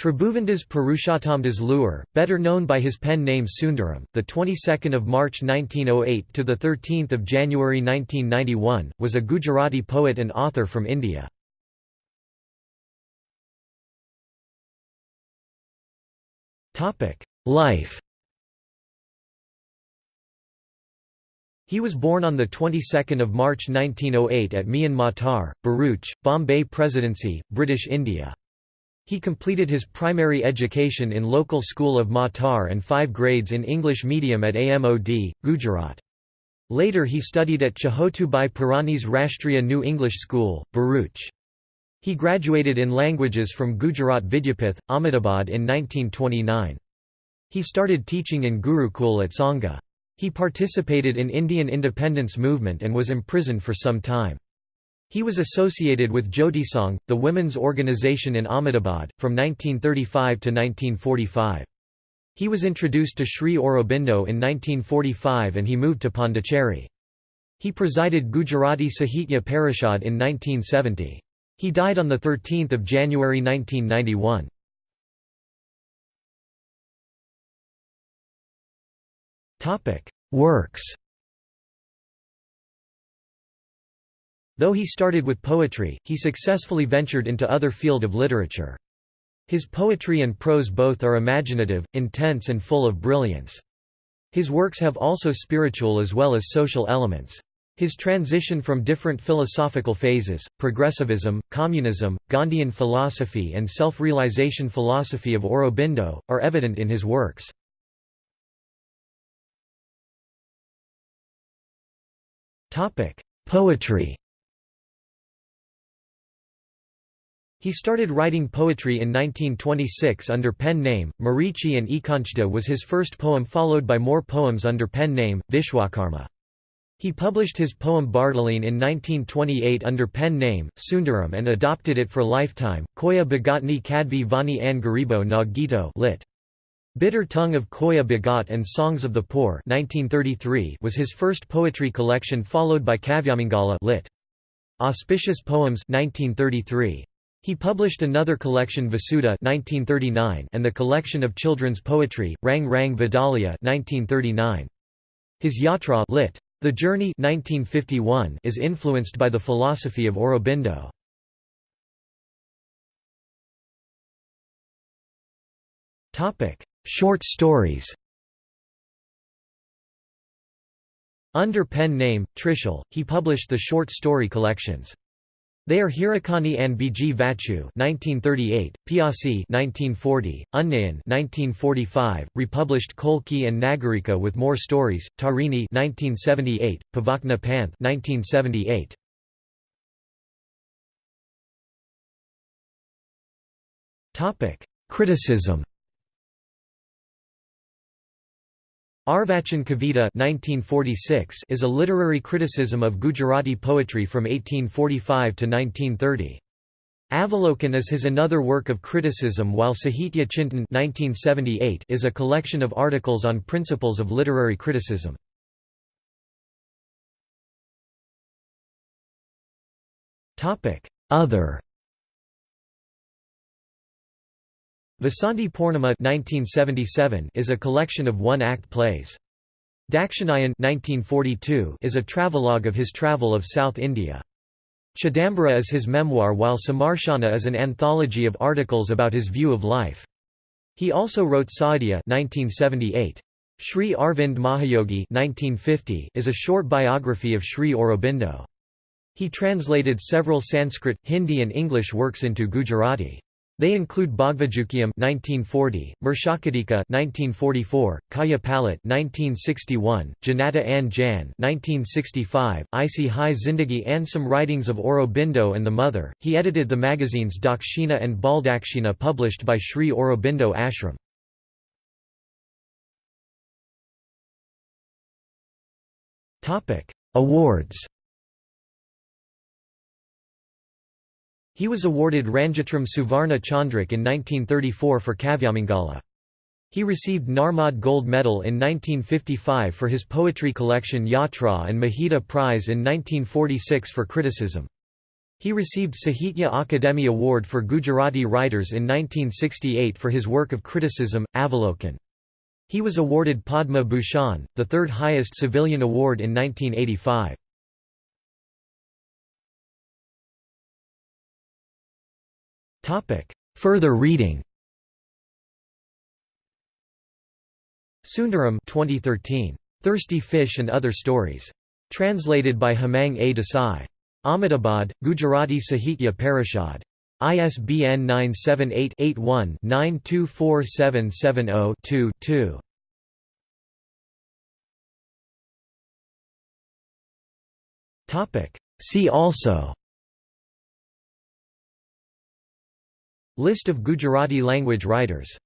Tribhuvandas Purushottamdas Luhar, better known by his pen name Sundaram, the 22nd of March 1908 to the 13th of January 1991, was a Gujarati poet and author from India. Topic: Life. He was born on the 22nd of March 1908 at Mian Matar, Bharuch, Bombay Presidency, British India. He completed his primary education in local school of Matar and five grades in English medium at AMOD, Gujarat. Later he studied at Chhotubhai Purani's Rashtriya New English School, Bharuch. He graduated in languages from Gujarat Vidyapith, Ahmedabad in 1929. He started teaching in Gurukul at Sangha. He participated in Indian independence movement and was imprisoned for some time. He was associated with Jyotisangh, the women's organization in Ahmedabad, from 1935 to 1945. He was introduced to Sri Aurobindo in 1945 and he moved to Pondicherry. He presided Gujarati Sahitya Parishad in 1970. He died on 13 January 1991. Works Though he started with poetry, he successfully ventured into other field of literature. His poetry and prose both are imaginative, intense and full of brilliance. His works have also spiritual as well as social elements. His transition from different philosophical phases, progressivism, communism, Gandhian philosophy and self-realization philosophy of Aurobindo, are evident in his works. Poetry He started writing poetry in 1926 under pen name, Marichi and Ekanchta was his first poem followed by more poems under pen name, Vishwakarma. He published his poem Bardoline in 1928 under pen name, Sundaram and adopted it for lifetime, Koya Bhagatni Kadvi Vani An Garibo na Gito lit. Bitter Tongue of Koya Bhagat and Songs of the Poor 1933 was his first poetry collection followed by Kavyamangala lit. Auspicious Poems 1933. He published another collection Vasudha 1939 and the collection of children's poetry, Rang Rang Vidalia 1939. His Yatra lit. The Journey 1951 is influenced by the philosophy of Aurobindo. Short stories Under pen name, Trishul, he published the short story collections. They are Hirakani and Biji Vachu 1938, Piasi 1940, Unnayan 1945, republished Kolki and Nagarika with more stories, Tarini 1978, Pavakna Panth 1978. Topic: Criticism Arvachin Kavita 1946 is a literary criticism of Gujarati poetry from 1845 to 1930. Avalokan is his another work of criticism while Sahitya Chintan 1978 is a collection of articles on principles of literary criticism. Other Vasanti Purnima 1977 is a collection of one-act plays. Dakshinayan 1942 is a travelogue of his travel of South India. Chidambara is his memoir while Samarshana is an anthology of articles about his view of life. He also wrote Saadya 1978. Sri Arvind Mahayogi 1950 is a short biography of Sri Aurobindo. He translated several Sanskrit, Hindi and English works into Gujarati. They include Bhagavajukyam 1940, Mrichchhakatika 1944, Kaya Palat 1961, Janata An Jan 1965, Isi Hai Zindagi and some writings of Aurobindo and the Mother. He edited the magazines Dakshina and Baldakshina published by Sri Aurobindo Ashram. Awards He was awarded Ranjitram Suvarna Chandrak in 1934 for Kavyamangala. He received Narmad Gold Medal in 1955 for his poetry collection Yatra and Mahida Prize in 1946 for criticism. He received Sahitya Akademi Award for Gujarati writers in 1968 for his work of criticism, Avalokan. He was awarded Padma Bhushan, the third highest civilian award in 1985. Further reading Sundaram 2013. Thirsty Fish and Other Stories. Translated by Hemang A. Desai. Ahmedabad, Gujarati Sahitya Parishad. ISBN 978-81-924770-2-2. See also List of Gujarati language writers